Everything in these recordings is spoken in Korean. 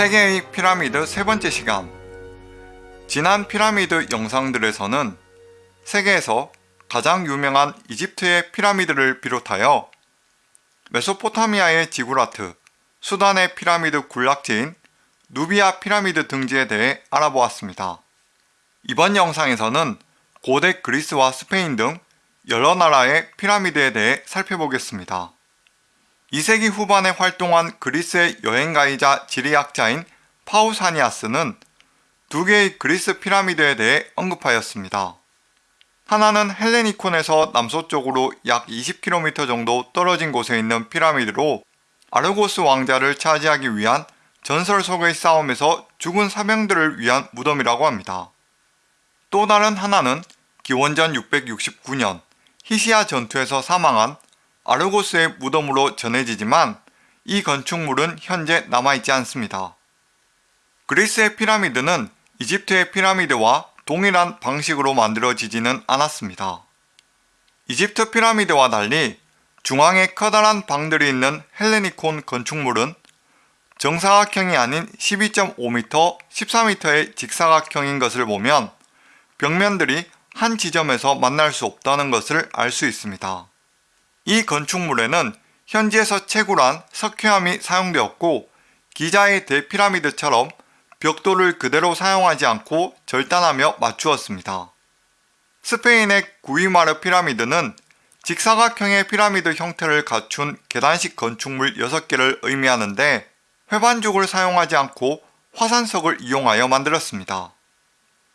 세계의 피라미드 세 번째 시간 지난 피라미드 영상들에서는 세계에서 가장 유명한 이집트의 피라미드를 비롯하여 메소포타미아의 지구라트, 수단의 피라미드 군락지인 누비아 피라미드 등지에 대해 알아보았습니다. 이번 영상에서는 고대 그리스와 스페인 등 여러 나라의 피라미드에 대해 살펴보겠습니다. 2세기 후반에 활동한 그리스의 여행가이자 지리학자인 파우사니아스는 두 개의 그리스 피라미드에 대해 언급하였습니다. 하나는 헬레니콘에서 남서쪽으로 약 20km 정도 떨어진 곳에 있는 피라미드로 아르고스 왕자를 차지하기 위한 전설 속의 싸움에서 죽은 사병들을 위한 무덤이라고 합니다. 또 다른 하나는 기원전 669년 히시아 전투에서 사망한 아르고스의 무덤으로 전해지지만 이 건축물은 현재 남아있지 않습니다. 그리스의 피라미드는 이집트의 피라미드와 동일한 방식으로 만들어지지는 않았습니다. 이집트 피라미드와 달리 중앙에 커다란 방들이 있는 헬레니콘 건축물은 정사각형이 아닌 12.5m, 14m의 직사각형인 것을 보면 벽면들이 한 지점에서 만날 수 없다는 것을 알 수 있습니다. 이 건축물에는 현지에서 채굴한 석회암이 사용되었고 기자의 대피라미드처럼 벽돌을 그대로 사용하지 않고 절단하며 맞추었습니다. 스페인의 구이마르 피라미드는 직사각형의 피라미드 형태를 갖춘 계단식 건축물 6개를 의미하는데 회반죽을 사용하지 않고 화산석을 이용하여 만들었습니다.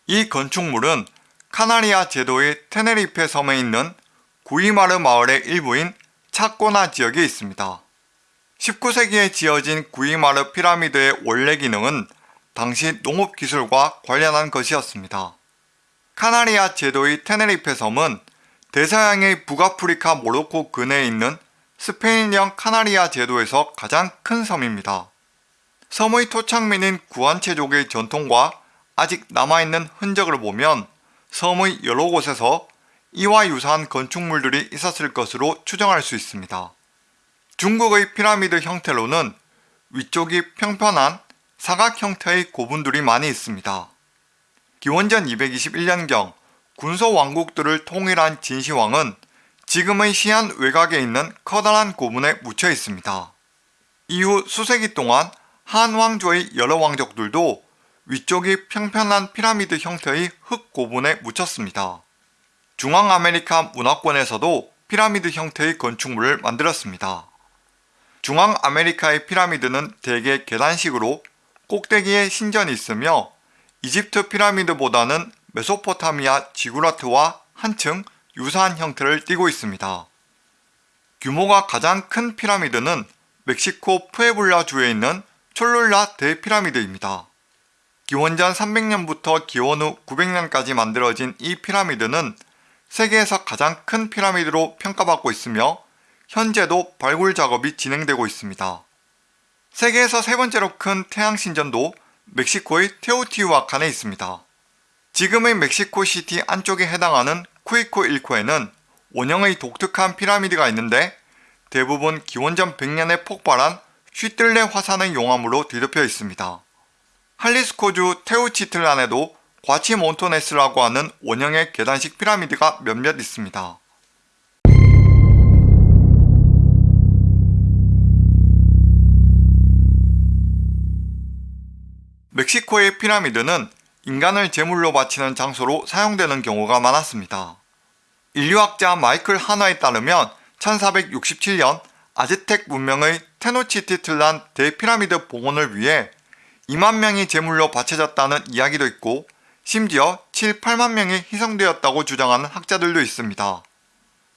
이 건축물은 카나리아 제도의 테네리페 섬에 있는 구이마르 마을의 일부인 차코나 지역에 있습니다. 19세기에 지어진 구이마르 피라미드의 원래 기능은 당시 농업기술과 관련한 것이었습니다. 카나리아 제도의 테네리페 섬은 대서양의 북아프리카 모로코 근해에 있는 스페인령 카나리아 제도에서 가장 큰 섬입니다. 섬의 토착민인 구안체족의 전통과 아직 남아있는 흔적을 보면 섬의 여러 곳에서 이와 유사한 건축물들이 있었을 것으로 추정할 수 있습니다. 중국의 피라미드 형태로는 위쪽이 평편한 사각 형태의 고분들이 많이 있습니다. 기원전 221년경 군소 왕국들을 통일한 진시황은 지금의 시안 외곽에 있는 커다란 고분에 묻혀 있습니다. 이후 수세기 동안 한 왕조의 여러 왕족들도 위쪽이 평편한 피라미드 형태의 흙 고분에 묻혔습니다. 중앙아메리카 문화권에서도 피라미드 형태의 건축물을 만들었습니다. 중앙아메리카의 피라미드는 대개 계단식으로 꼭대기에 신전이 있으며 이집트 피라미드보다는 메소포타미아 지구라트와 한층 유사한 형태를 띠고 있습니다. 규모가 가장 큰 피라미드는 멕시코 푸에블라 주에 있는 촐룰라 대피라미드입니다. 기원전 300년부터 기원 후 900년까지 만들어진 이 피라미드는 세계에서 가장 큰 피라미드로 평가받고 있으며 현재도 발굴 작업이 진행되고 있습니다. 세계에서 세 번째로 큰 태양신전도 멕시코의 테오티우아칸에 있습니다. 지금의 멕시코시티 안쪽에 해당하는 쿠이코 일코에는 원형의 독특한 피라미드가 있는데 대부분 기원전 100년에 폭발한 휘뜰레 화산의 용암으로 뒤덮여 있습니다. 할리스코주 테우치틀란에도 과치몬토네스라고 하는 원형의 계단식 피라미드가 몇몇 있습니다. 멕시코의 피라미드는 인간을 제물로 바치는 장소로 사용되는 경우가 많았습니다. 인류학자 마이클 하나에 따르면 1467년 아즈텍 문명의 테노치티틀란 대피라미드 봉헌을 위해 2만 명이 제물로 바쳐졌다는 이야기도 있고 심지어 7, 8만 명이 희생되었다고 주장하는 학자들도 있습니다.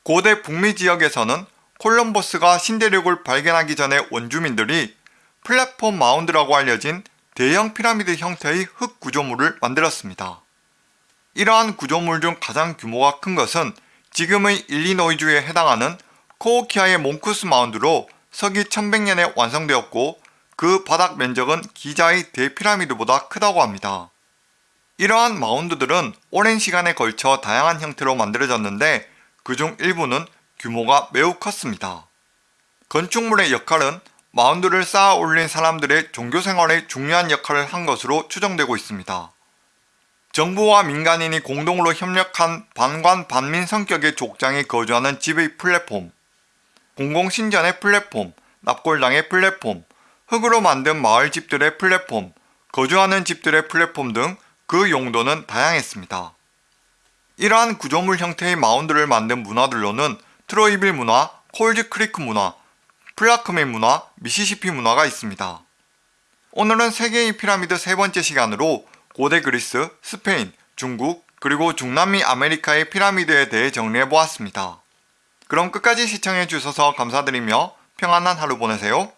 고대 북미 지역에서는 콜럼버스가 신대륙을 발견하기 전에 원주민들이 플랫폼 마운드라고 알려진 대형 피라미드 형태의 흙 구조물을 만들었습니다. 이러한 구조물 중 가장 규모가 큰 것은 지금의 일리노이주에 해당하는 코오키아의 몽쿠스 마운드로 서기 1100년에 완성되었고 그 바닥 면적은 기자의 대피라미드보다 크다고 합니다. 이러한 마운드들은 오랜 시간에 걸쳐 다양한 형태로 만들어졌는데 그중 일부는 규모가 매우 컸습니다. 건축물의 역할은 마운드를 쌓아 올린 사람들의 종교 생활에 중요한 역할을 한 것으로 추정되고 있습니다. 정부와 민간인이 공동으로 협력한 반관 반민 성격의 족장에 거주하는 집의 플랫폼, 공공신전의 플랫폼, 납골당의 플랫폼, 흙으로 만든 마을 집들의 플랫폼, 거주하는 집들의 플랫폼 등 그 용도는 다양했습니다. 이러한 구조물 형태의 마운드를 만든 문화들로는 트로이빌 문화, 콜즈 크리크 문화, 플라크맨 문화, 미시시피 문화가 있습니다. 오늘은 세계의 피라미드 세 번째 시간으로 고대 그리스, 스페인, 중국, 그리고 중남미 아메리카의 피라미드에 대해 정리해 보았습니다. 그럼 끝까지 시청해 주셔서 감사드리며 평안한 하루 보내세요.